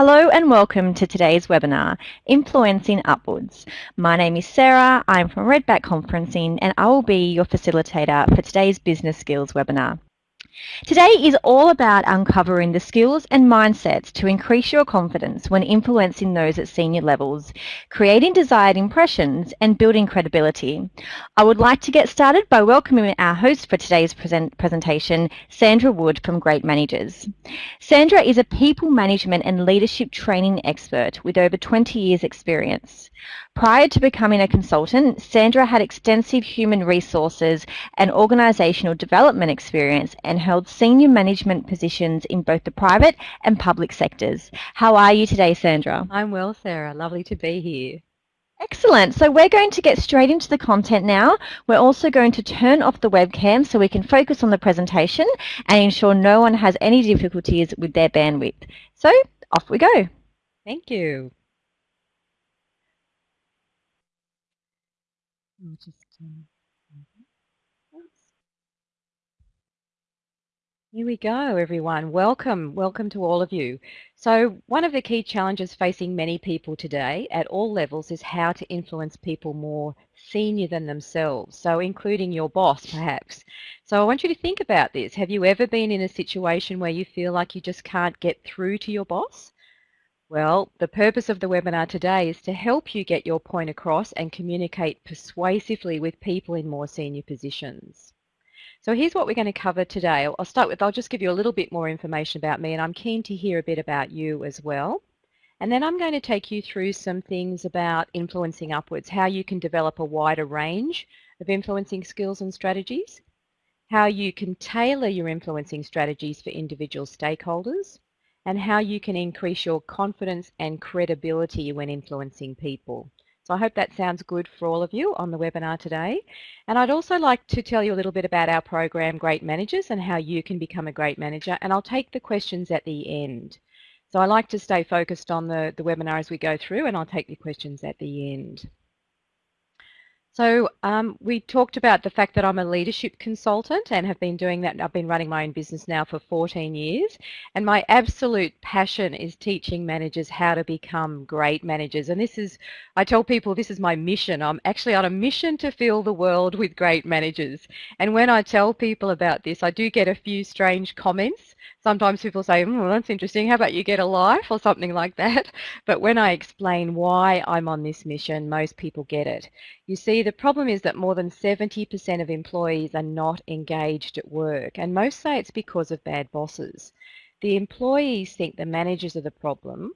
Hello and welcome to today's webinar, Influencing Upwards. My name is Sarah, I'm from Redback Conferencing and I will be your facilitator for today's Business Skills webinar. Today is all about uncovering the skills and mindsets to increase your confidence when influencing those at senior levels, creating desired impressions and building credibility. I would like to get started by welcoming our host for today's present presentation, Sandra Wood from Great Managers. Sandra is a people management and leadership training expert with over 20 years experience. Prior to becoming a consultant, Sandra had extensive human resources and organisational development experience and held senior management positions in both the private and public sectors. How are you today, Sandra? I'm well, Sarah. Lovely to be here. Excellent. So we're going to get straight into the content now. We're also going to turn off the webcam so we can focus on the presentation and ensure no one has any difficulties with their bandwidth. So off we go. Thank you. I'll just um, Here we go, everyone. Welcome, welcome to all of you. So one of the key challenges facing many people today at all levels is how to influence people more senior than themselves, so including your boss perhaps. So I want you to think about this. Have you ever been in a situation where you feel like you just can't get through to your boss? Well, the purpose of the webinar today is to help you get your point across and communicate persuasively with people in more senior positions. So here's what we're going to cover today. I'll start with, I'll just give you a little bit more information about me and I'm keen to hear a bit about you as well. And then I'm going to take you through some things about influencing upwards, how you can develop a wider range of influencing skills and strategies, how you can tailor your influencing strategies for individual stakeholders, and how you can increase your confidence and credibility when influencing people. So I hope that sounds good for all of you on the webinar today. And I'd also like to tell you a little bit about our program Great Managers and how you can become a great manager. And I'll take the questions at the end. So I like to stay focused on the, the webinar as we go through and I'll take the questions at the end. So um, we talked about the fact that I'm a leadership consultant and have been doing that. I've been running my own business now for 14 years. And my absolute passion is teaching managers how to become great managers. And this is, I tell people this is my mission. I'm actually on a mission to fill the world with great managers. And when I tell people about this, I do get a few strange comments sometimes people say, oh, that's interesting. How about you get a life or something like that? But when I explain why I'm on this mission, most people get it. You see, the problem is that more than 70% of employees are not engaged at work, and most say it's because of bad bosses. The employees think the managers are the problem,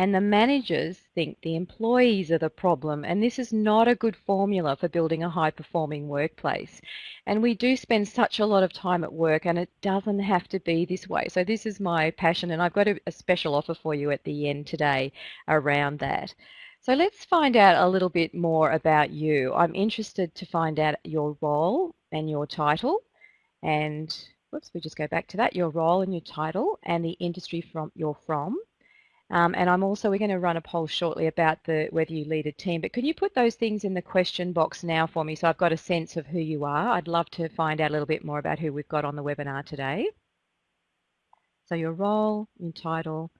and the managers think the employees are the problem. And this is not a good formula for building a high performing workplace. And we do spend such a lot of time at work and it doesn't have to be this way. So this is my passion and I've got a, a special offer for you at the end today around that. So let's find out a little bit more about you. I'm interested to find out your role and your title and whoops, we just go back to that, your role and your title and the industry from you're from. Um, and I'm also, we're going to run a poll shortly about the whether you lead a team, but can you put those things in the question box now for me so I've got a sense of who you are? I'd love to find out a little bit more about who we've got on the webinar today. So your role, your title,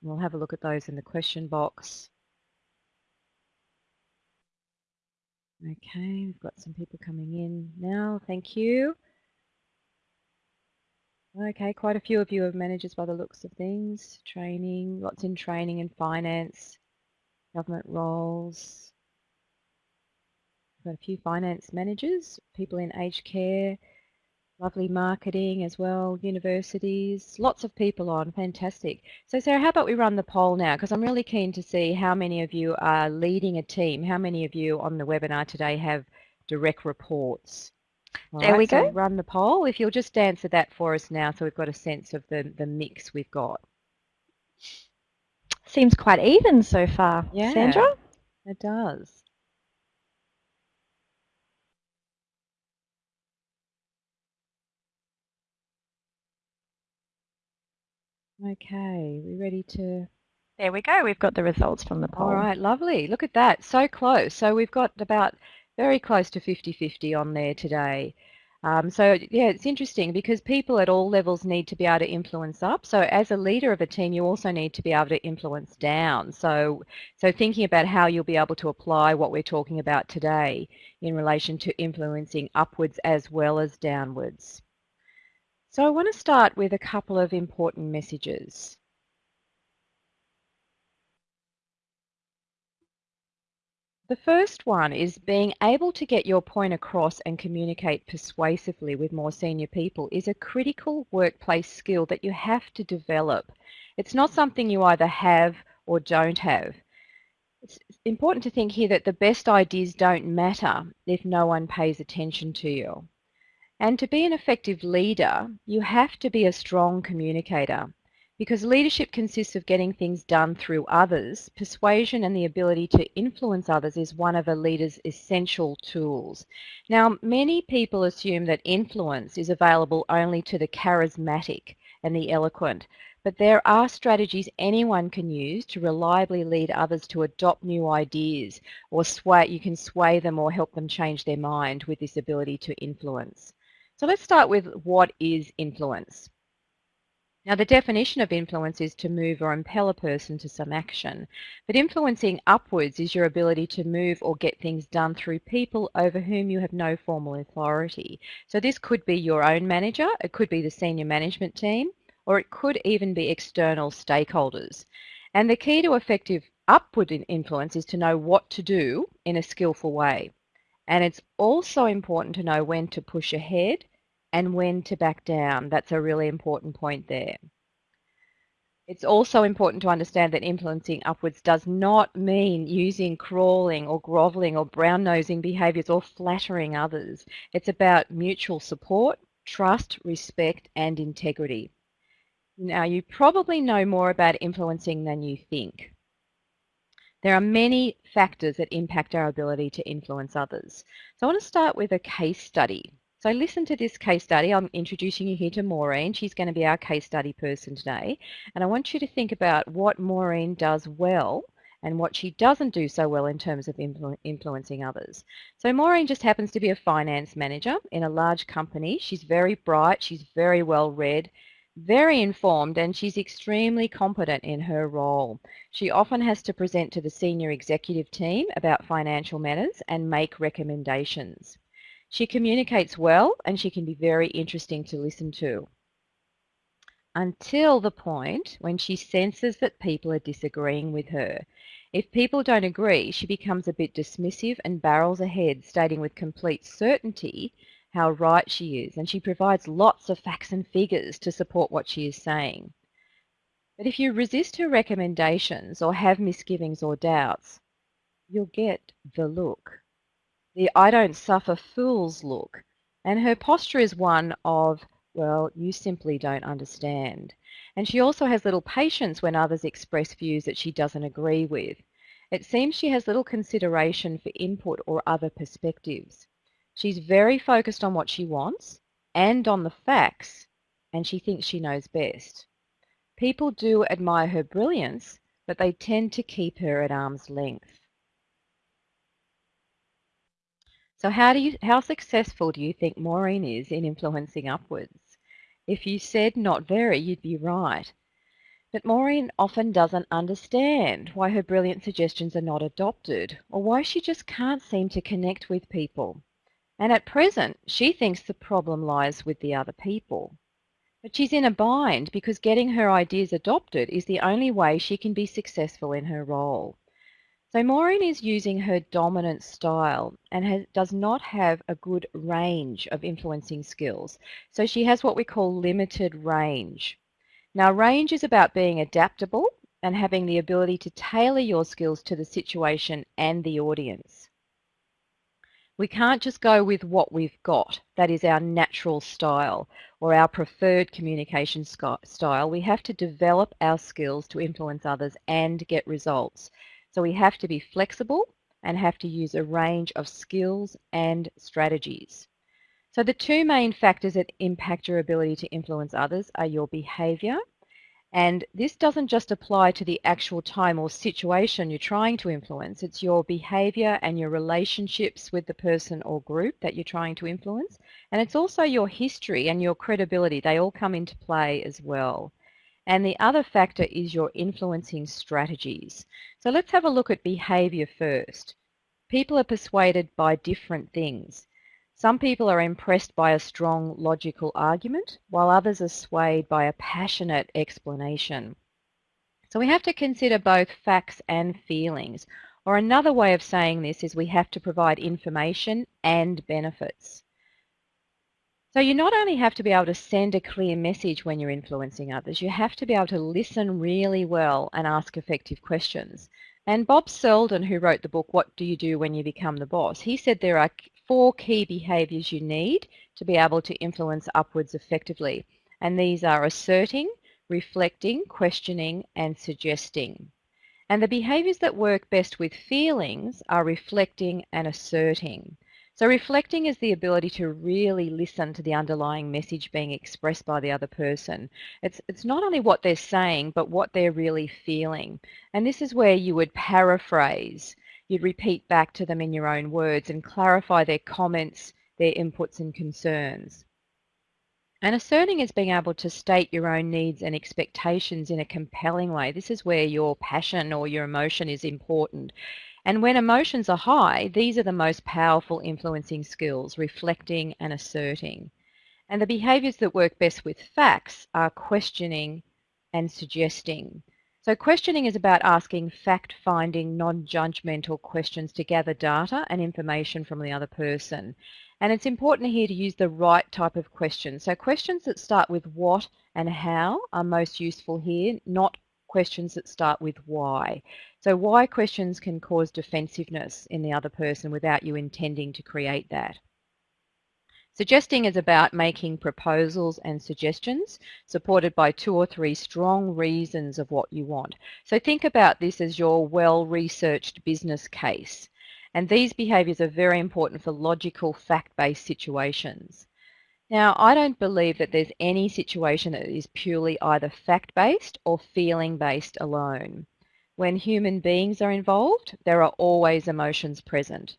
we'll have a look at those in the question box. Okay, we've got some people coming in now. Thank you. Okay, quite a few of you are managers by the looks of things. Training, lots in training and finance, government roles. Got a few finance managers, people in aged care, lovely marketing as well, universities, lots of people on, fantastic. So Sarah, how about we run the poll now? Because I'm really keen to see how many of you are leading a team. How many of you on the webinar today have direct reports? All there right, we go. So run the poll. If you'll just answer that for us now so we've got a sense of the, the mix we've got. Seems quite even so far, yeah, Sandra. It does. Okay, we ready to... There we go. We've got the results from the poll. All right, lovely. Look at that. So close. So we've got about very close to 50-50 on there today. Um, so yeah, it's interesting because people at all levels need to be able to influence up. So as a leader of a team, you also need to be able to influence down. So, so thinking about how you'll be able to apply what we're talking about today in relation to influencing upwards as well as downwards. So I want to start with a couple of important messages. The first one is being able to get your point across and communicate persuasively with more senior people is a critical workplace skill that you have to develop. It's not something you either have or don't have. It's important to think here that the best ideas don't matter if no one pays attention to you. And to be an effective leader, you have to be a strong communicator. Because leadership consists of getting things done through others, persuasion and the ability to influence others is one of a leader's essential tools. Now, many people assume that influence is available only to the charismatic and the eloquent, but there are strategies anyone can use to reliably lead others to adopt new ideas or sway, you can sway them or help them change their mind with this ability to influence. So let's start with what is influence. Now, the definition of influence is to move or impel a person to some action. But influencing upwards is your ability to move or get things done through people over whom you have no formal authority. So this could be your own manager, it could be the senior management team, or it could even be external stakeholders. And the key to effective upward influence is to know what to do in a skillful way. And it's also important to know when to push ahead and when to back down. That's a really important point there. It's also important to understand that influencing upwards does not mean using crawling or groveling or brown nosing behaviours or flattering others. It's about mutual support, trust, respect and integrity. Now you probably know more about influencing than you think. There are many factors that impact our ability to influence others. So I want to start with a case study. So listen to this case study. I'm introducing you here to Maureen. She's going to be our case study person today. And I want you to think about what Maureen does well and what she doesn't do so well in terms of influ influencing others. So Maureen just happens to be a finance manager in a large company. She's very bright, she's very well read, very informed, and she's extremely competent in her role. She often has to present to the senior executive team about financial matters and make recommendations. She communicates well and she can be very interesting to listen to until the point when she senses that people are disagreeing with her. If people don't agree, she becomes a bit dismissive and barrels ahead, stating with complete certainty how right she is, and she provides lots of facts and figures to support what she is saying. But if you resist her recommendations or have misgivings or doubts, you'll get the look the I don't suffer fools look. And her posture is one of, well, you simply don't understand. And she also has little patience when others express views that she doesn't agree with. It seems she has little consideration for input or other perspectives. She's very focused on what she wants and on the facts, and she thinks she knows best. People do admire her brilliance, but they tend to keep her at arm's length. So how do you how successful do you think Maureen is in influencing upwards? If you said not very, you'd be right. But Maureen often doesn't understand why her brilliant suggestions are not adopted or why she just can't seem to connect with people. And at present, she thinks the problem lies with the other people. But she's in a bind because getting her ideas adopted is the only way she can be successful in her role. So Maureen is using her dominant style and has, does not have a good range of influencing skills. So she has what we call limited range. Now range is about being adaptable and having the ability to tailor your skills to the situation and the audience. We can't just go with what we've got, that is our natural style or our preferred communication style. We have to develop our skills to influence others and get results. So we have to be flexible and have to use a range of skills and strategies. So the two main factors that impact your ability to influence others are your behavior And this doesn't just apply to the actual time or situation you're trying to influence, it's your behavior and your relationships with the person or group that you're trying to influence. And it's also your history and your credibility. They all come into play as well. And the other factor is your influencing strategies. So let's have a look at behavior first. People are persuaded by different things. Some people are impressed by a strong logical argument, while others are swayed by a passionate explanation. So we have to consider both facts and feelings. Or another way of saying this is we have to provide information and benefits. So you not only have to be able to send a clear message when you're influencing others, you have to be able to listen really well and ask effective questions. And Bob Selden, who wrote the book, What Do You Do When You Become the Boss? He said there are four key behaviours you need to be able to influence upwards effectively. And these are asserting, reflecting, questioning, and suggesting. And the behaviours that work best with feelings are reflecting and asserting. So reflecting is the ability to really listen to the underlying message being expressed by the other person. It's, it's not only what they're saying, but what they're really feeling. And this is where you would paraphrase you'd repeat back to them in your own words and clarify their comments, their inputs and concerns. And asserting is being able to state your own needs and expectations in a compelling way. This is where your passion or your emotion is important. And when emotions are high, these are the most powerful influencing skills, reflecting and asserting. And the behaviors that work best with facts are questioning and suggesting. So questioning is about asking fact-finding, non-judgmental questions to gather data and information from the other person. And it's important here to use the right type of questions. So questions that start with what and how are most useful here, not questions that start with why. So why questions can cause defensiveness in the other person without you intending to create that. Suggesting is about making proposals and suggestions supported by two or three strong reasons of what you want. So think about this as your well-researched business case. And these behaviours are very important for logical, fact-based situations. Now, I don't believe that there's any situation that is purely either fact-based or feeling-based alone. When human beings are involved, there are always emotions present.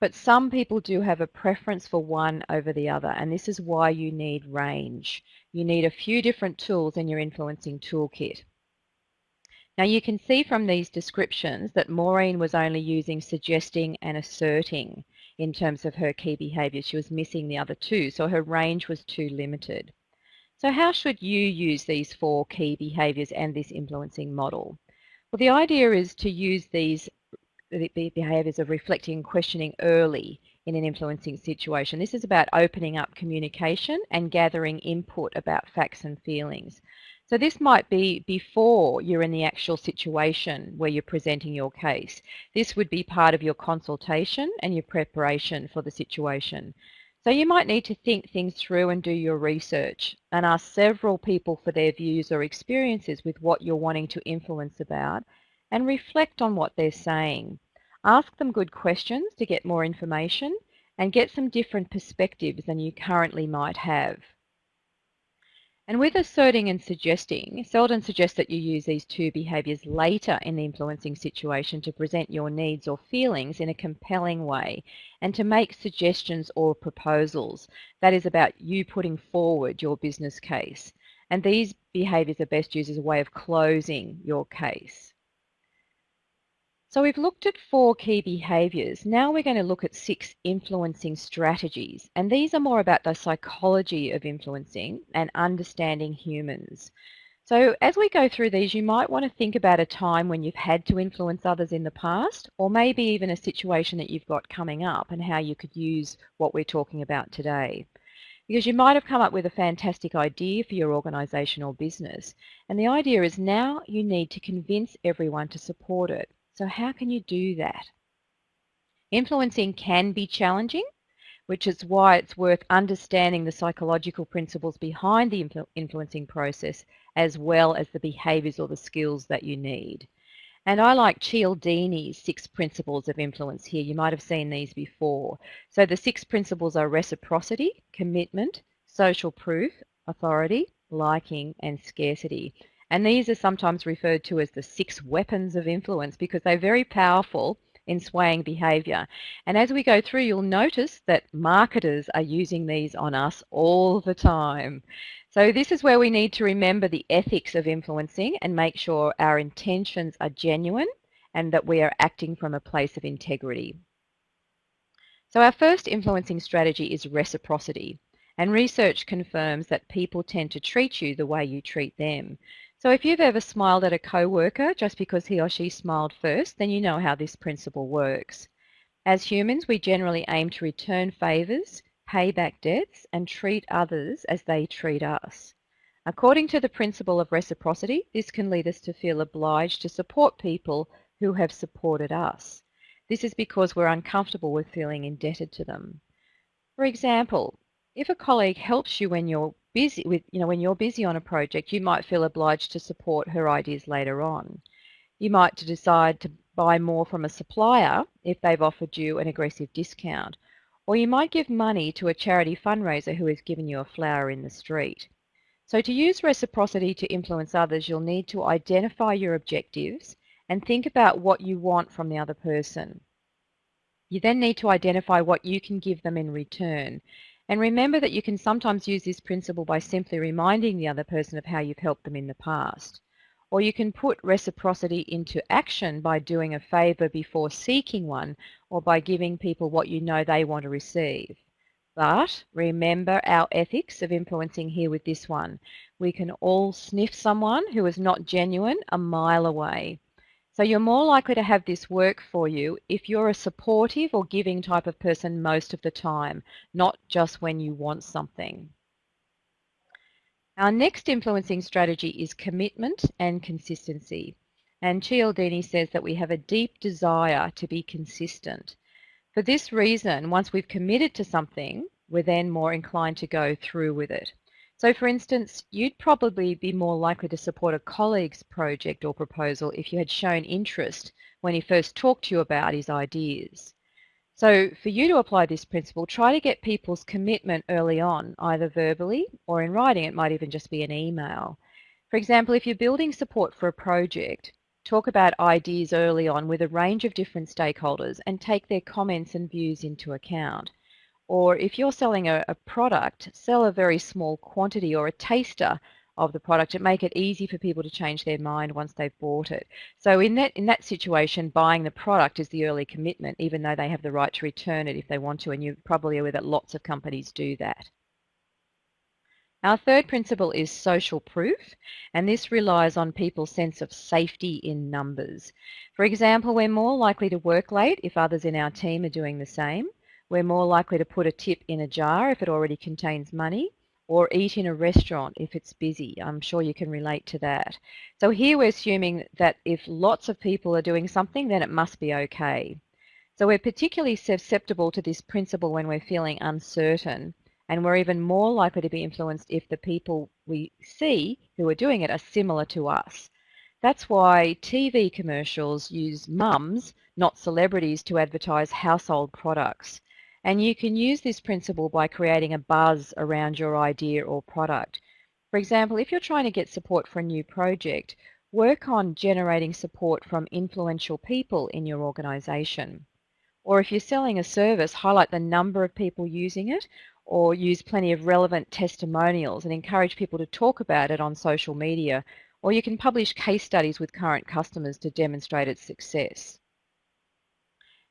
But some people do have a preference for one over the other, and this is why you need range. You need a few different tools in your influencing toolkit. Now you can see from these descriptions that Maureen was only using suggesting and asserting in terms of her key behaviours. She was missing the other two, so her range was too limited. So how should you use these four key behaviours and this influencing model? Well, the idea is to use these behaviours of reflecting and questioning early in an influencing situation. This is about opening up communication and gathering input about facts and feelings. So this might be before you're in the actual situation where you're presenting your case. This would be part of your consultation and your preparation for the situation. So you might need to think things through and do your research and ask several people for their views or experiences with what you're wanting to influence about and reflect on what they're saying. Ask them good questions to get more information and get some different perspectives than you currently might have. And with asserting and suggesting, Selden suggests that you use these two behaviours later in the influencing situation to present your needs or feelings in a compelling way and to make suggestions or proposals. That is about you putting forward your business case. And these behaviours are best used as a way of closing your case. So we've looked at four key behaviours. Now we're going to look at six influencing strategies. And these are more about the psychology of influencing and understanding humans. So as we go through these, you might want to think about a time when you've had to influence others in the past, or maybe even a situation that you've got coming up and how you could use what we're talking about today. Because you might have come up with a fantastic idea for your organisation or business, and the idea is now you need to convince everyone to support it. So how can you do that? Influencing can be challenging, which is why it's worth understanding the psychological principles behind the influ influencing process as well as the behaviours or the skills that you need. And I like Cialdini's six principles of influence here. You might have seen these before. So the six principles are reciprocity, commitment, social proof, authority, liking, and scarcity. And these are sometimes referred to as the six weapons of influence because they're very powerful in swaying behavior. And as we go through, you'll notice that marketers are using these on us all the time. So this is where we need to remember the ethics of influencing and make sure our intentions are genuine and that we are acting from a place of integrity. So our first influencing strategy is reciprocity. And research confirms that people tend to treat you the way you treat them. So if you've ever smiled at a coworker just because he or she smiled first, then you know how this principle works. As humans, we generally aim to return favours, pay back debts, and treat others as they treat us. According to the principle of reciprocity, this can lead us to feel obliged to support people who have supported us. This is because we're uncomfortable with feeling indebted to them. For example, if a colleague helps you when you're busy with, you know, when you're busy on a project, you might feel obliged to support her ideas later on. You might decide to buy more from a supplier if they've offered you an aggressive discount. Or you might give money to a charity fundraiser who has given you a flower in the street. So to use reciprocity to influence others, you'll need to identify your objectives and think about what you want from the other person. You then need to identify what you can give them in return and remember that you can sometimes use this principle by simply reminding the other person of how you've helped them in the past. Or you can put reciprocity into action by doing a favour before seeking one or by giving people what you know they want to receive. But remember our ethics of influencing here with this one. We can all sniff someone who is not genuine a mile away. So you're more likely to have this work for you if you're a supportive or giving type of person most of the time, not just when you want something. Our next influencing strategy is commitment and consistency. And Cialdini says that we have a deep desire to be consistent. For this reason, once we've committed to something, we're then more inclined to go through with it. So for instance, you'd probably be more likely to support a colleague's project or proposal if you had shown interest when he first talked to you about his ideas. So for you to apply this principle, try to get people's commitment early on, either verbally or in writing. It might even just be an email. For example, if you're building support for a project, talk about ideas early on with a range of different stakeholders and take their comments and views into account. Or if you're selling a, a, product, sell a very small quantity or a taster of the product and make it easy for people to change their mind once they've bought it. So in that in that situation, buying the product is the early commitment, even though they have the right to return it if they want to, and you're probably aware that lots of companies do that. Our third principle is social proof, and this relies on people's sense of safety in numbers. For example, we're more likely to work late if others in our team are doing the same. We're more likely to put a tip in a jar if it already contains money or eat in a restaurant if it's busy. I'm sure you can relate to that. So here we're assuming that if lots of people are doing something, then it must be okay. So we're particularly susceptible to this principle when we're feeling uncertain, and we're even more likely to be influenced if the people we see who are doing it are similar to us. That's why TV commercials use mums, not celebrities, to advertise household products. And you can use this principle by creating a buzz around your idea or product. For example, if you're trying to get support for a new project, work on generating support from influential people in your organization. Or if you're selling a service, highlight the number of people using it or use plenty of relevant testimonials and encourage people to talk about it on social media. Or you can publish case studies with current customers to demonstrate its success.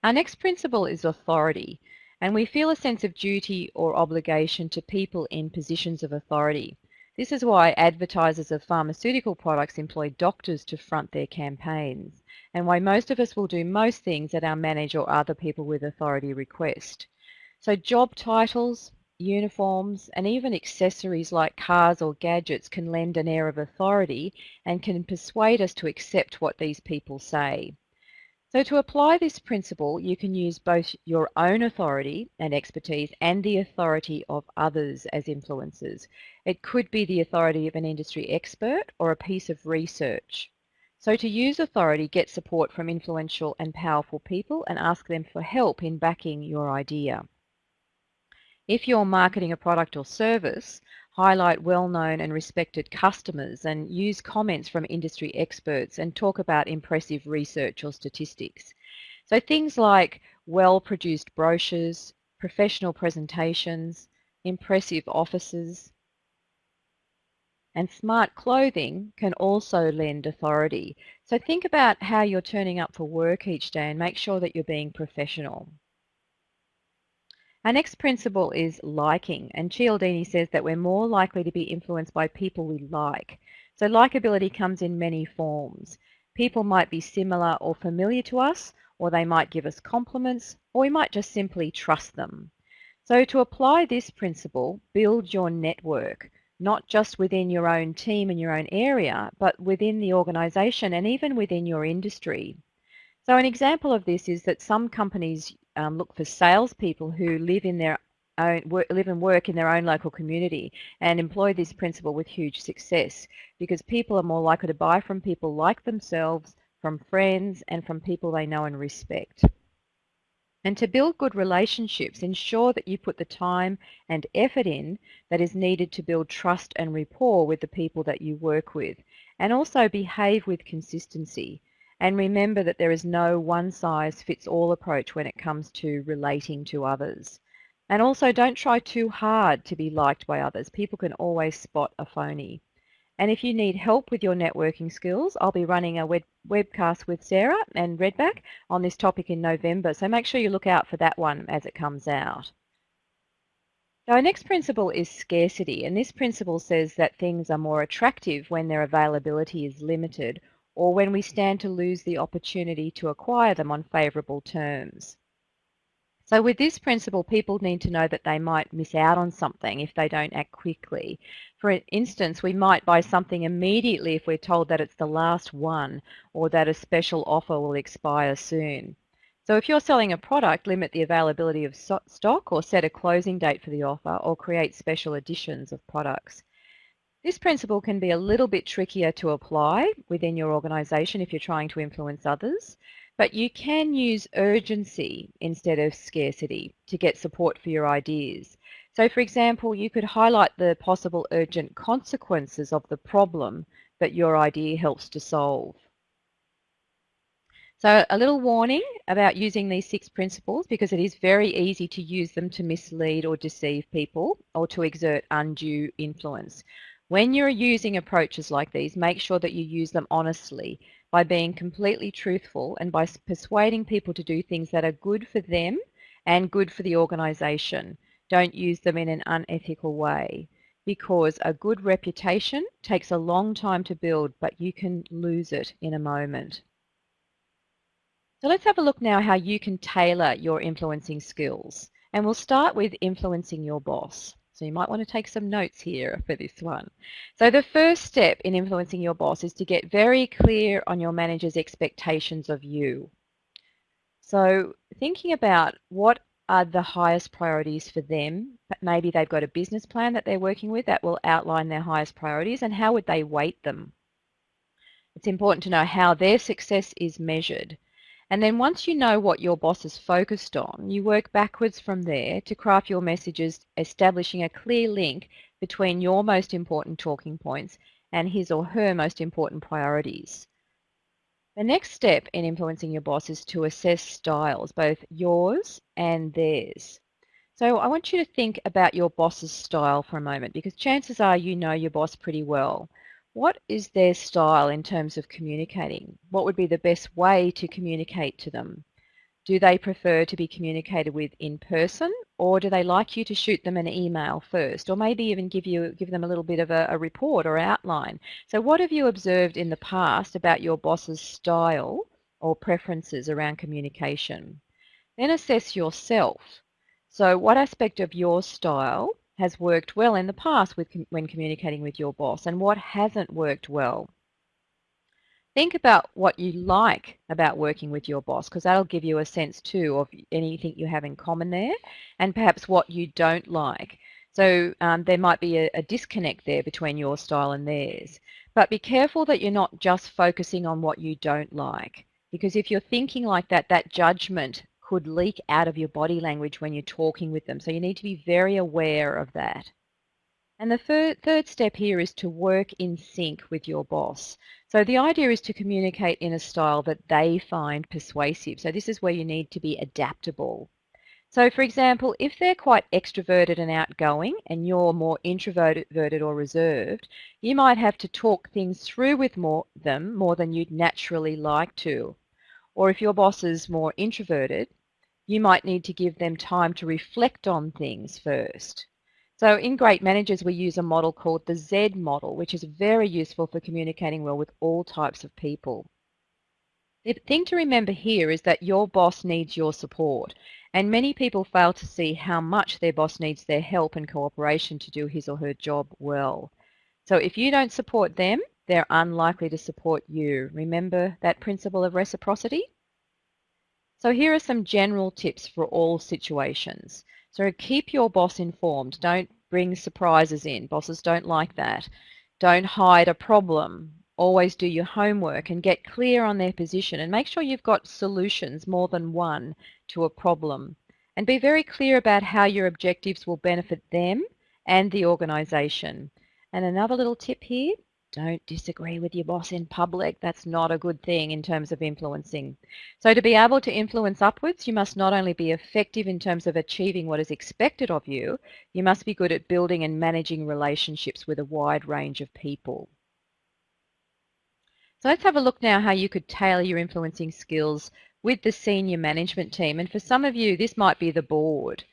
Our next principle is authority and we feel a sense of duty or obligation to people in positions of authority. This is why advertisers of pharmaceutical products employ doctors to front their campaigns, and why most of us will do most things that our manager or other people with authority request. So job titles, uniforms, and even accessories like cars or gadgets can lend an air of authority and can persuade us to accept what these people say. So to apply this principle, you can use both your own authority and expertise and the authority of others as influencers. It could be the authority of an industry expert or a piece of research. So to use authority, get support from influential and powerful people and ask them for help in backing your idea. If you're marketing a product or service, highlight well-known and respected customers and use comments from industry experts and talk about impressive research or statistics. So things like well-produced brochures, professional presentations, impressive offices, and smart clothing can also lend authority. So think about how you're turning up for work each day and make sure that you're being professional. Our next principle is liking, and Cialdini says that we're more likely to be influenced by people we like. So likability comes in many forms. People might be similar or familiar to us, or they might give us compliments, or we might just simply trust them. So to apply this principle, build your network, not just within your own team and your own area, but within the organization and even within your industry. So an example of this is that some companies um, look for salespeople who live in their own work, live and work in their own local community and employ this principle with huge success because people are more likely to buy from people like themselves, from friends, and from people they know and respect. And to build good relationships, ensure that you put the time and effort in that is needed to build trust and rapport with the people that you work with. And also behave with consistency. And remember that there is no one size fits all approach when it comes to relating to others. And also don't try too hard to be liked by others. People can always spot a phony. And if you need help with your networking skills, I'll be running a web webcast with Sarah and Redback on this topic in November. So make sure you look out for that one as it comes out. Our next principle is scarcity. And this principle says that things are more attractive when their availability is limited or when we stand to lose the opportunity to acquire them on favourable terms. So with this principle, people need to know that they might miss out on something if they don't act quickly. For instance, we might buy something immediately if we're told that it's the last one or that a special offer will expire soon. So if you're selling a product, limit the availability of stock or set a closing date for the offer or create special editions of products. This principle can be a little bit trickier to apply within your organisation if you're trying to influence others, but you can use urgency instead of scarcity to get support for your ideas. So for example, you could highlight the possible urgent consequences of the problem that your idea helps to solve. So a little warning about using these six principles because it is very easy to use them to mislead or deceive people or to exert undue influence. When you're using approaches like these, make sure that you use them honestly by being completely truthful and by persuading people to do things that are good for them and good for the organization. Don't use them in an unethical way because a good reputation takes a long time to build, but you can lose it in a moment. So let's have a look now how you can tailor your influencing skills. And we'll start with influencing your boss. So you might want to take some notes here for this one. So the first step in influencing your boss is to get very clear on your manager's expectations of you. So thinking about what are the highest priorities for them, maybe they've got a business plan that they're working with that will outline their highest priorities and how would they weight them. It's important to know how their success is measured. And then once you know what your boss is focused on, you work backwards from there to craft your messages, establishing a clear link between your most important talking points and his or her most important priorities. The next step in influencing your boss is to assess styles, both yours and theirs. So I want you to think about your boss's style for a moment because chances are you know your boss pretty well. What is their style in terms of communicating? What would be the best way to communicate to them? Do they prefer to be communicated with in person or do they like you to shoot them an email first or maybe even give you give them a little bit of a, a report or outline? So what have you observed in the past about your boss's style or preferences around communication? Then assess yourself. So what aspect of your style has worked well in the past with, when communicating with your boss and what hasn't worked well. Think about what you like about working with your boss because that'll give you a sense too of anything you have in common there and perhaps what you don't like. So um, there might be a, a disconnect there between your style and theirs. But be careful that you're not just focusing on what you don't like because if you're thinking like that, that judgment could leak out of your body language when you're talking with them. So you need to be very aware of that. And the third step here is to work in sync with your boss. So the idea is to communicate in a style that they find persuasive. So this is where you need to be adaptable. So for example, if they're quite extroverted and outgoing and you're more introverted or reserved, you might have to talk things through with more, them more than you'd naturally like to. Or if your boss is more introverted, you might need to give them time to reflect on things first. So in Great Managers, we use a model called the Z model, which is very useful for communicating well with all types of people. The thing to remember here is that your boss needs your support, and many people fail to see how much their boss needs their help and cooperation to do his or her job well. So if you don't support them, they're unlikely to support you. Remember that principle of reciprocity? So here are some general tips for all situations. So keep your boss informed. Don't bring surprises in. Bosses don't like that. Don't hide a problem. Always do your homework and get clear on their position and make sure you've got solutions, more than one, to a problem. And be very clear about how your objectives will benefit them and the organisation. And another little tip here, don't disagree with your boss in public. That's not a good thing in terms of influencing. So to be able to influence upwards, you must not only be effective in terms of achieving what is expected of you, you must be good at building and managing relationships with a wide range of people. So let's have a look now how you could tailor your influencing skills with the senior management team. And for some of you, this might be the board.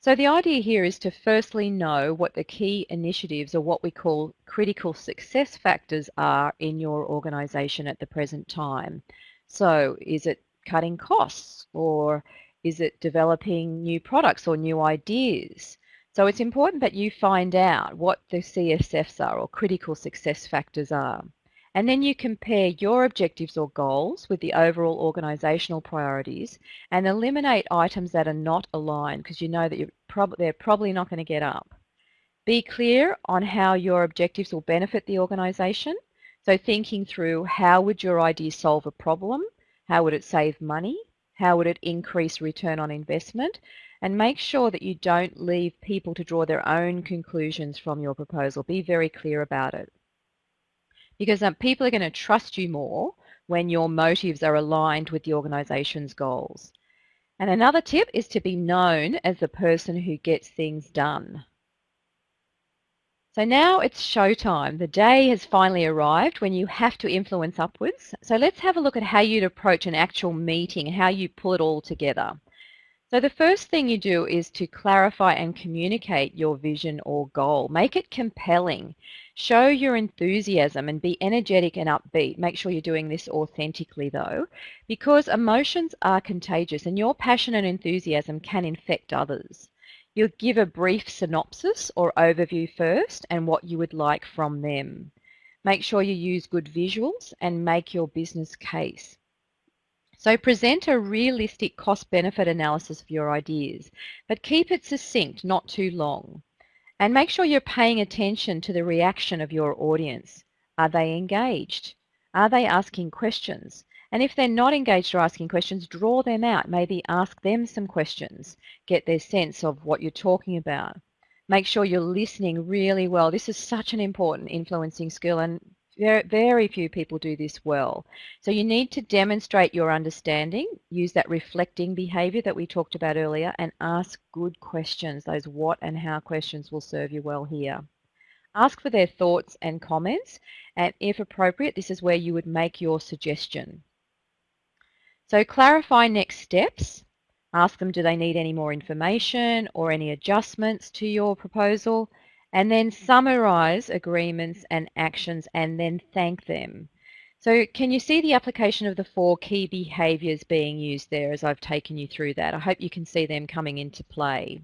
So the idea here is to firstly know what the key initiatives or what we call critical success factors are in your organisation at the present time. So is it cutting costs or is it developing new products or new ideas? So it's important that you find out what the CSFs are or critical success factors are. And then you compare your objectives or goals with the overall organisational priorities and eliminate items that are not aligned because you know that prob they're probably not going to get up. Be clear on how your objectives will benefit the organisation. So thinking through how would your idea solve a problem? How would it save money? How would it increase return on investment? And make sure that you don't leave people to draw their own conclusions from your proposal. Be very clear about it because um, people are going to trust you more when your motives are aligned with the organisation's goals. And another tip is to be known as the person who gets things done. So now it's showtime. The day has finally arrived when you have to influence upwards. So let's have a look at how you'd approach an actual meeting, how you pull it all together. So the first thing you do is to clarify and communicate your vision or goal. Make it compelling. Show your enthusiasm and be energetic and upbeat. Make sure you're doing this authentically though, because emotions are contagious and your passion and enthusiasm can infect others. You'll give a brief synopsis or overview first and what you would like from them. Make sure you use good visuals and make your business case. So present a realistic cost-benefit analysis of your ideas, but keep it succinct, not too long. And make sure you're paying attention to the reaction of your audience. Are they engaged? Are they asking questions? And if they're not engaged or asking questions, draw them out. Maybe ask them some questions. Get their sense of what you're talking about. Make sure you're listening really well. This is such an important influencing skill and very, very few people do this well. So you need to demonstrate your understanding, use that reflecting behavior that we talked about earlier, and ask good questions. Those what and how questions will serve you well here. Ask for their thoughts and comments, and if appropriate, this is where you would make your suggestion. So clarify next steps. Ask them, do they need any more information or any adjustments to your proposal? And then summarize agreements and actions and then thank them. So can you see the application of the four key behaviours being used there as I've taken you through that? I hope you can see them coming into play.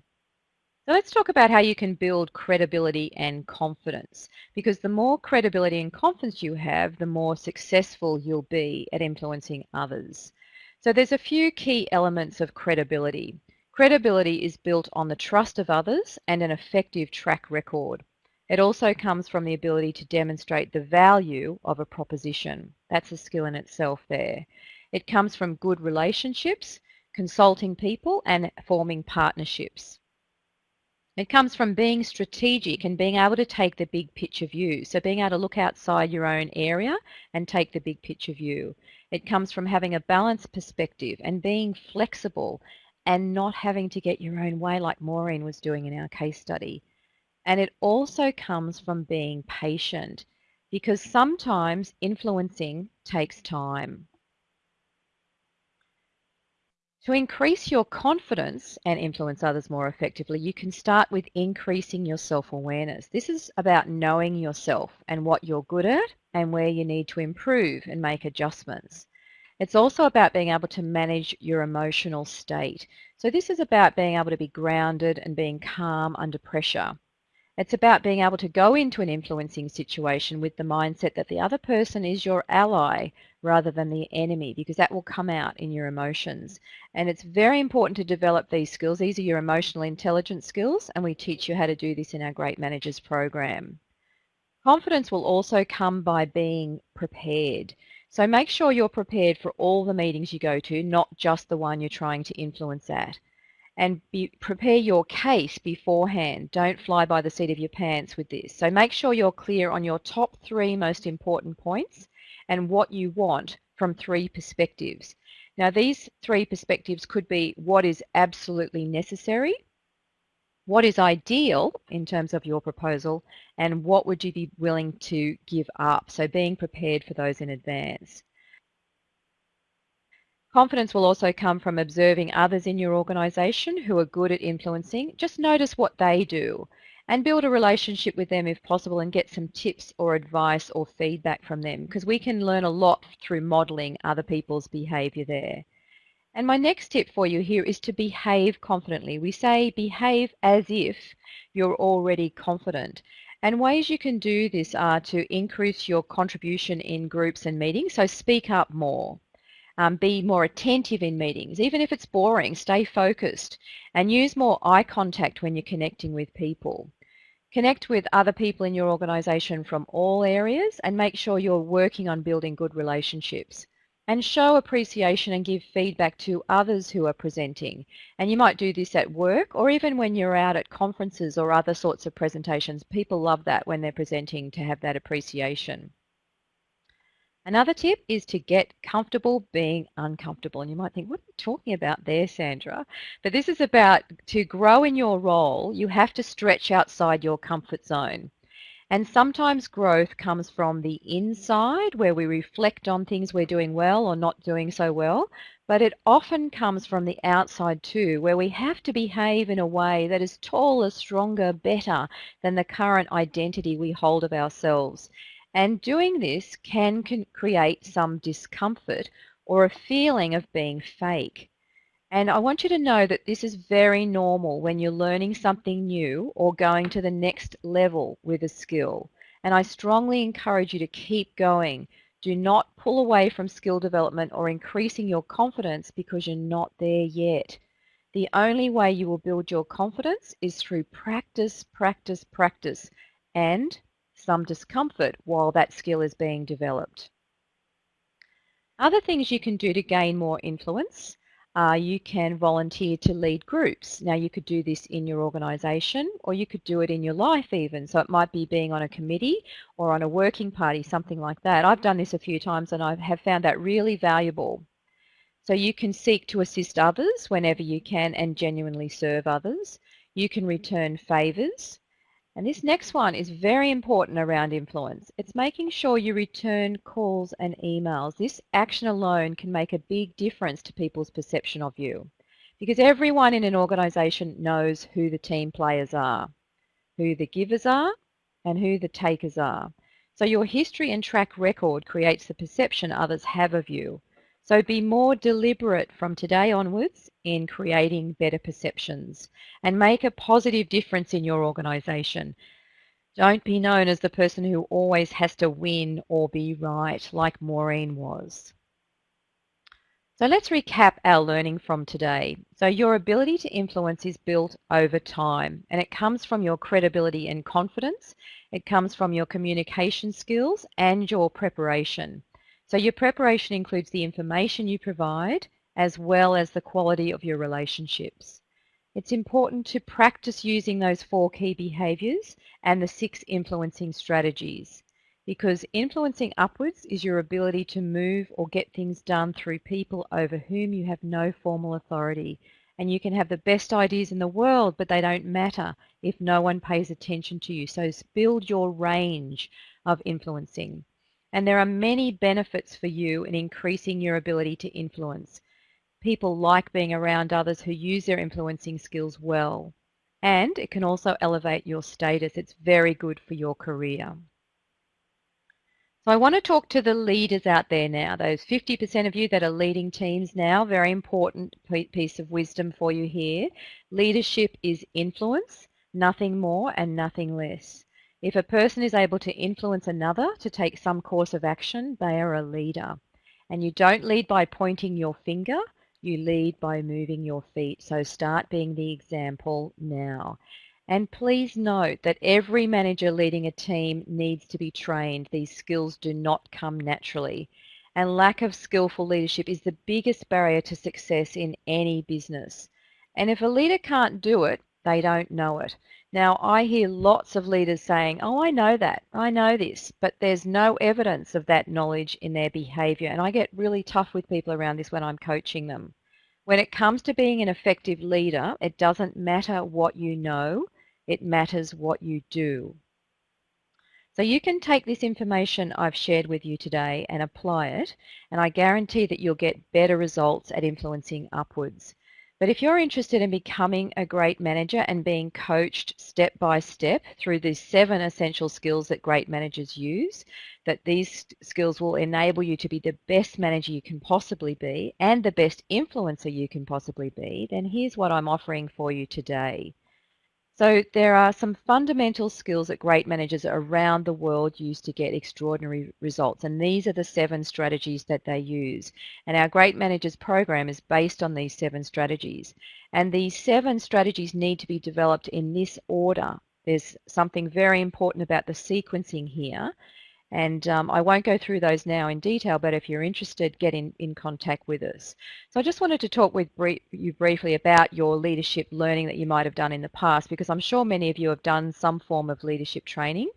So let's talk about how you can build credibility and confidence because the more credibility and confidence you have, the more successful you'll be at influencing others. So there's a few key elements of credibility. Credibility is built on the trust of others and an effective track record. It also comes from the ability to demonstrate the value of a proposition. That's a skill in itself there. It comes from good relationships, consulting people and forming partnerships. It comes from being strategic and being able to take the big picture view. So being able to look outside your own area and take the big picture view. It comes from having a balanced perspective and being flexible and not having to get your own way like Maureen was doing in our case study. And it also comes from being patient because sometimes influencing takes time. To increase your confidence and influence others more effectively, you can start with increasing your self-awareness. This is about knowing yourself and what you're good at and where you need to improve and make adjustments. It's also about being able to manage your emotional state. So this is about being able to be grounded and being calm under pressure. It's about being able to go into an influencing situation with the mindset that the other person is your ally rather than the enemy because that will come out in your emotions. And it's very important to develop these skills. These are your emotional intelligence skills and we teach you how to do this in our Great Managers program. Confidence will also come by being prepared. So make sure you're prepared for all the meetings you go to, not just the one you're trying to influence at and be, prepare your case beforehand. Don't fly by the seat of your pants with this. So make sure you're clear on your top three most important points and what you want from three perspectives. Now these three perspectives could be what is absolutely necessary, what is ideal in terms of your proposal, and what would you be willing to give up. So being prepared for those in advance. Confidence will also come from observing others in your organisation who are good at influencing. Just notice what they do and build a relationship with them if possible and get some tips or advice or feedback from them because we can learn a lot through modelling other people's behaviour there. And my next tip for you here is to behave confidently. We say behave as if you're already confident. And ways you can do this are to increase your contribution in groups and meetings, so speak up more. Um, be more attentive in meetings. Even if it's boring, stay focused and use more eye contact when you're connecting with people. Connect with other people in your organisation from all areas and make sure you're working on building good relationships. And show appreciation and give feedback to others who are presenting. And you might do this at work or even when you're out at conferences or other sorts of presentations. People love that when they're presenting to have that appreciation. Another tip is to get comfortable being uncomfortable. And you might think, what are you talking about there, Sandra? But this is about to grow in your role, you have to stretch outside your comfort zone. And sometimes growth comes from the inside where we reflect on things we're doing well or not doing so well. But it often comes from the outside too, where we have to behave in a way that is taller, stronger, better than the current identity we hold of ourselves. And doing this can, can create some discomfort or a feeling of being fake. And I want you to know that this is very normal when you're learning something new or going to the next level with a skill. And I strongly encourage you to keep going. Do not pull away from skill development or increasing your confidence because you're not there yet. The only way you will build your confidence is through practice, practice, practice, and some discomfort while that skill is being developed. Other things you can do to gain more influence uh, you can volunteer to lead groups. Now you could do this in your organisation or you could do it in your life even. So it might be being on a committee or on a working party, something like that. I've done this a few times and I have found that really valuable. So you can seek to assist others whenever you can and genuinely serve others. You can return favours. And this next one is very important around influence. It's making sure you return calls and emails. This action alone can make a big difference to people's perception of you because everyone in an organisation knows who the team players are, who the givers are and who the takers are. So your history and track record creates the perception others have of you. So be more deliberate from today onwards in creating better perceptions and make a positive difference in your organisation. Don't be known as the person who always has to win or be right like Maureen was. So let's recap our learning from today. So your ability to influence is built over time and it comes from your credibility and confidence. It comes from your communication skills and your preparation. So your preparation includes the information you provide as well as the quality of your relationships. it's important to practice using those four key behaviours and the six influencing strategies because influencing upwards is your ability to move or get things done through people over whom you have no formal authority. And you can have the best ideas in the world, but they don't matter if no one pays attention to you. So build your range of influencing. And there are many benefits for you in increasing your ability to influence. People like being around others who use their influencing skills well. And it can also elevate your status. It's very good for your career. So I want to talk to the leaders out there now, those 50% of you that are leading teams now, very important piece of wisdom for you here. Leadership is influence, nothing more and nothing less. If a person is able to influence another to take some course of action, they are a leader. And you don't lead by pointing your finger, you lead by moving your feet. So start being the example now. And please note that every manager leading a team needs to be trained. These skills do not come naturally. And lack of skillful leadership is the biggest barrier to success in any business. And if a leader can't do it, they don't know it. Now, I hear lots of leaders saying, oh, I know that, I know this, but there's no evidence of that knowledge in their behavior. And I get really tough with people around this when I'm coaching them. When it comes to being an effective leader, it doesn't matter what you know, it matters what you do. So you can take this information I've shared with you today and apply it, and I guarantee that you'll get better results at influencing upwards. But if you're interested in becoming a great manager and being coached step by step through these seven essential skills that great managers use, that these skills will enable you to be the best manager you can possibly be and the best influencer you can possibly be, then here's what I'm offering for you today. So there are some fundamental skills that great managers around the world use to get extraordinary results. And these are the seven strategies that they use. And our Great Managers program is based on these seven strategies. And these seven strategies need to be developed in this order. There's something very important about the sequencing here. And um, I won't go through those now in detail, but if you're interested, get in, in contact with us. So I just wanted to talk with brief, you briefly about your leadership learning that you might have done in the past, because I'm sure many of you have done some form of leadership training.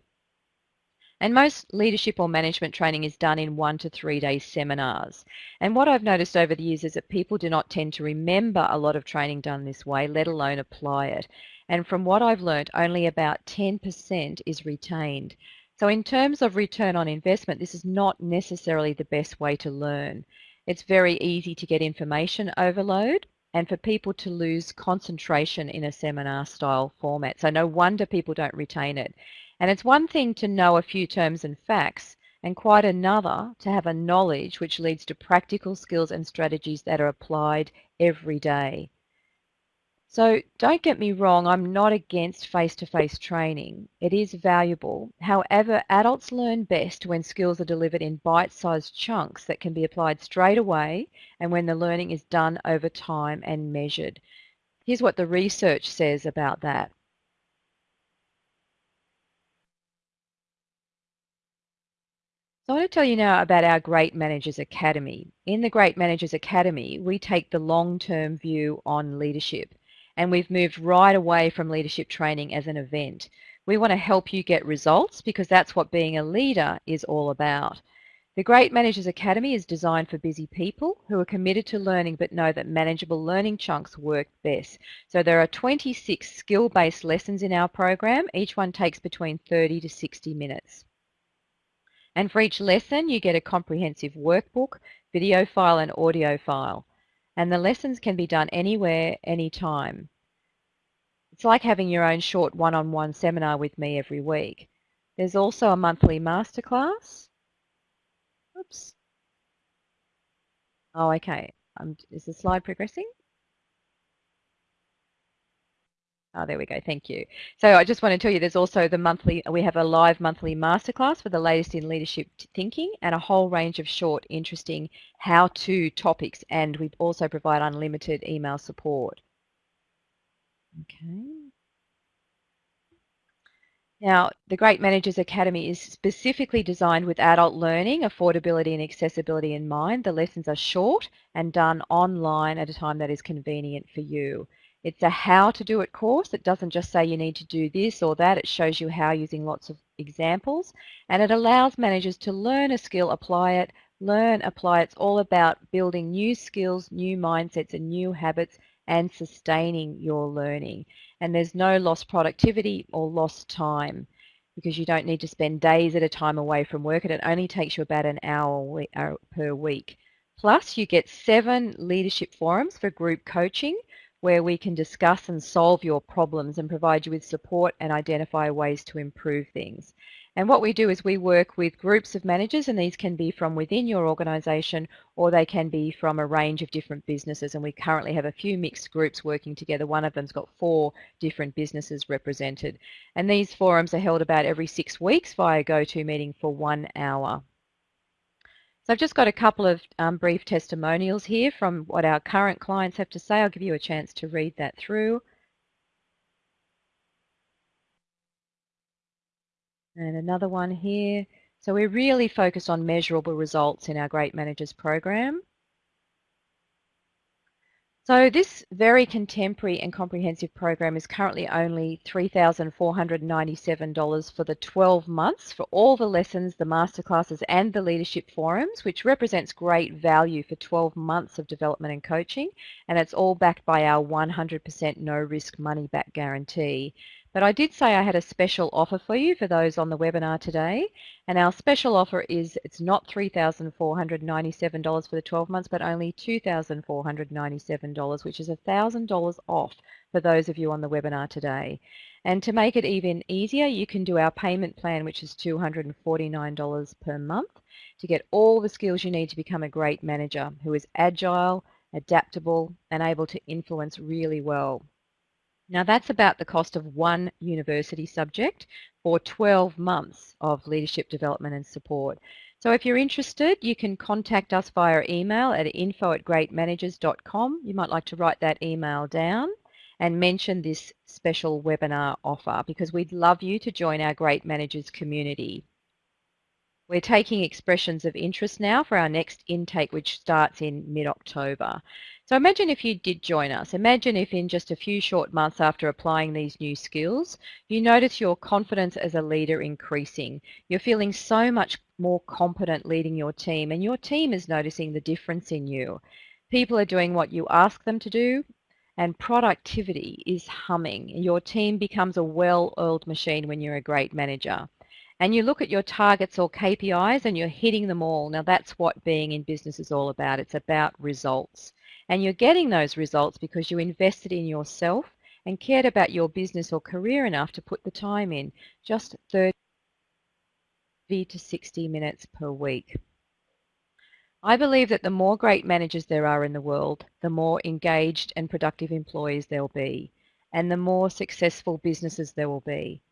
And most leadership or management training is done in one to three day seminars. And what I've noticed over the years is that people do not tend to remember a lot of training done this way, let alone apply it. And from what I've learned, only about 10% is retained. So in terms of return on investment, this is not necessarily the best way to learn. It's very easy to get information overload and for people to lose concentration in a seminar style format. So no wonder people don't retain it. And it's one thing to know a few terms and facts and quite another to have a knowledge which leads to practical skills and strategies that are applied every day. So don't get me wrong, I'm not against face-to-face -face training. It is valuable. However, adults learn best when skills are delivered in bite-sized chunks that can be applied straight away and when the learning is done over time and measured. Here's what the research says about that. So I want to tell you now about our Great Managers Academy. In the Great Managers Academy, we take the long-term view on leadership and we've moved right away from leadership training as an event. We want to help you get results because that's what being a leader is all about. The Great Managers Academy is designed for busy people who are committed to learning but know that manageable learning chunks work best. So there are 26 skill-based lessons in our program. Each one takes between 30 to 60 minutes. And for each lesson, you get a comprehensive workbook, video file and audio file and the lessons can be done anywhere, anytime. It's like having your own short one-on-one -on -one seminar with me every week. There's also a monthly masterclass. Oops. Oh, okay. Um, is the slide progressing? Oh, there we go. Thank you. So I just want to tell you there's also the monthly, we have a live monthly masterclass for the latest in leadership thinking and a whole range of short, interesting how-to topics. And we also provide unlimited email support. Okay. Now, the Great Managers Academy is specifically designed with adult learning, affordability and accessibility in mind. The lessons are short and done online at a time that is convenient for you. It's a how to do it course. It doesn't just say you need to do this or that. It shows you how using lots of examples. And it allows managers to learn a skill, apply it, learn, apply. It. It's all about building new skills, new mindsets and new habits and sustaining your learning. And there's no lost productivity or lost time because you don't need to spend days at a time away from work and it only takes you about an hour uh, per week. Plus, you get seven leadership forums for group coaching where we can discuss and solve your problems and provide you with support and identify ways to improve things. And what we do is we work with groups of managers and these can be from within your organisation or they can be from a range of different businesses and we currently have a few mixed groups working together. One of them's got four different businesses represented. And these forums are held about every six weeks via GoToMeeting for one hour. So I've just got a couple of um, brief testimonials here from what our current clients have to say. I'll give you a chance to read that through. And another one here. So we're really focused on measurable results in our Great Managers program. So this very contemporary and comprehensive program is currently only $3,497 for the 12 months for all the lessons, the masterclasses and the leadership forums, which represents great value for 12 months of development and coaching. And it's all backed by our 100% no risk money back guarantee. But I did say I had a special offer for you for those on the webinar today. And our special offer is it's not $3,497 for the 12 months, but only $2,497, which is $1,000 off for those of you on the webinar today. And to make it even easier, you can do our payment plan, which is $249 per month to get all the skills you need to become a great manager who is agile, adaptable, and able to influence really well. Now that's about the cost of one university subject for 12 months of leadership development and support. So if you're interested, you can contact us via email at info at greatmanagers.com. You might like to write that email down and mention this special webinar offer because we'd love you to join our Great Managers community. We're taking expressions of interest now for our next intake, which starts in mid-October. So imagine if you did join us. Imagine if in just a few short months after applying these new skills, you notice your confidence as a leader increasing. You're feeling so much more competent leading your team and your team is noticing the difference in you. People are doing what you ask them to do and productivity is humming. Your team becomes a well-oiled machine when you're a great manager. And you look at your targets or KPIs and you're hitting them all. Now that's what being in business is all about. It's about results. And you're getting those results because you invested in yourself and cared about your business or career enough to put the time in, just 30 to 60 minutes per week. I believe that the more great managers there are in the world, the more engaged and productive employees there'll be, and the more successful businesses there will be.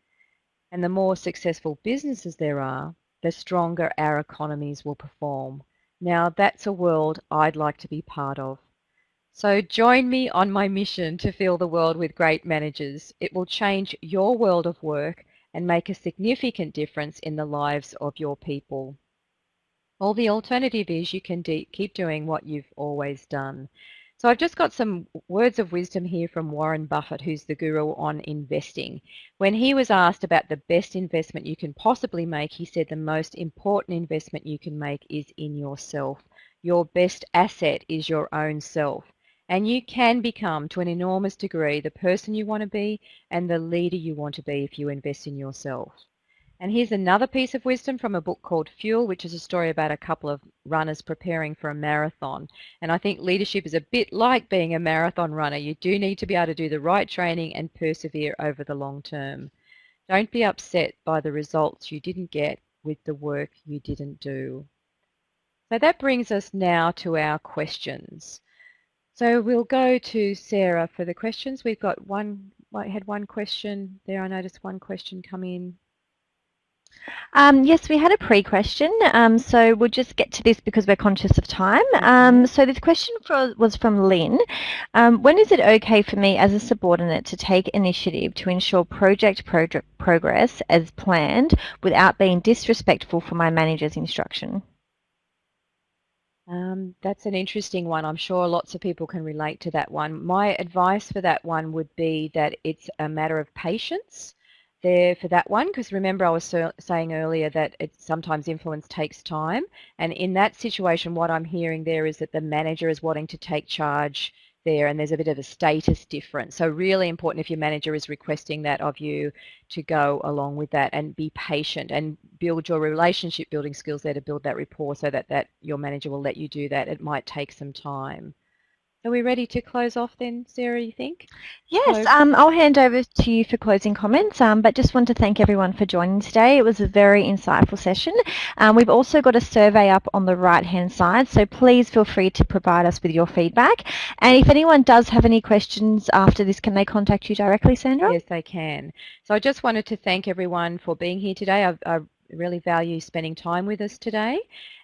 And the more successful businesses there are, the stronger our economies will perform. Now that's a world I'd like to be part of. So join me on my mission to fill the world with great managers. It will change your world of work and make a significant difference in the lives of your people. Or the alternative is you can keep doing what you've always done. So I've just got some words of wisdom here from Warren Buffett, who's the guru on investing. When he was asked about the best investment you can possibly make, he said the most important investment you can make is in yourself. Your best asset is your own self. And you can become, to an enormous degree, the person you want to be and the leader you want to be if you invest in yourself. And here's another piece of wisdom from a book called Fuel, which is a story about a couple of runners preparing for a marathon. And I think leadership is a bit like being a marathon runner. You do need to be able to do the right training and persevere over the long term. Don't be upset by the results you didn't get with the work you didn't do. So that brings us now to our questions. So we'll go to Sarah for the questions. We've got one, I had one question there. I noticed one question come in. Um, yes, we had a pre-question, um, so we'll just get to this because we're conscious of time. Um, so this question for, was from Lynn. Um, when is it okay for me as a subordinate to take initiative to ensure project progress as planned without being disrespectful for my manager's instruction? Um, that's an interesting one. I'm sure lots of people can relate to that one. My advice for that one would be that it's a matter of patience there for that one because remember I was so, saying earlier that it sometimes influence takes time and in that situation what I'm hearing there is that the manager is wanting to take charge there and there's a bit of a status difference. So really important if your manager is requesting that of you to go along with that and be patient and build your relationship building skills there to build that rapport so that, that your manager will let you do that. It might take some time. Are we ready to close off then, Sarah, you think? Yes, um, I'll hand over to you for closing comments, um, but just want to thank everyone for joining today. It was a very insightful session. Um, we've also got a survey up on the right-hand side, so please feel free to provide us with your feedback. And if anyone does have any questions after this, can they contact you directly, Sandra? Yes, they can. So I just wanted to thank everyone for being here today. I, I really value spending time with us today.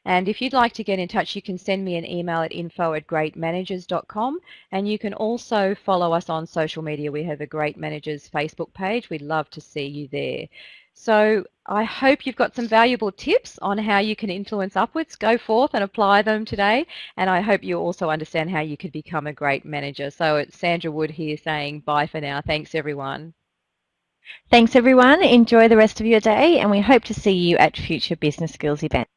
And if you'd like to get in touch, you can send me an email at info at greatmanagers.com. And you can also follow us on social media. We have a Great Managers Facebook page. We'd love to see you there. So I hope you've got some valuable tips on how you can influence upwards. Go forth and apply them today. And I hope you also understand how you could become a great manager. So it's Sandra Wood here saying bye for now. Thanks everyone. Thanks everyone. Enjoy the rest of your day and we hope to see you at future business skills events.